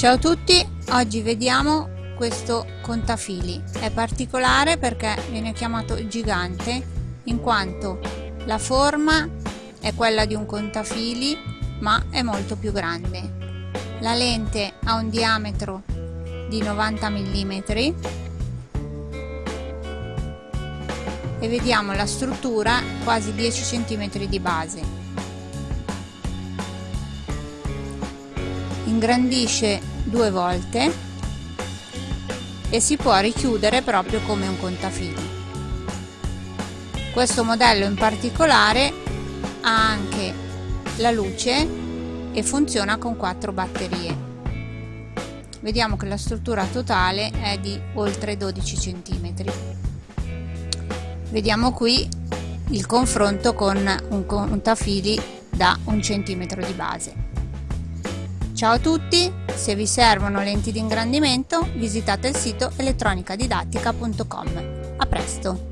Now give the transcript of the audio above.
Ciao a tutti, oggi vediamo questo contafili. È particolare perché viene chiamato gigante in quanto la forma è quella di un contafili ma è molto più grande. La lente ha un diametro di 90 mm e vediamo la struttura quasi 10 cm di base ingrandisce due volte e si può richiudere proprio come un contafili. Questo modello in particolare ha anche la luce e funziona con quattro batterie. Vediamo che la struttura totale è di oltre 12 cm vediamo qui il confronto con un contafili da un centimetro di base. Ciao a tutti, se vi servono lenti di ingrandimento visitate il sito elettronicadidattica.com. A presto!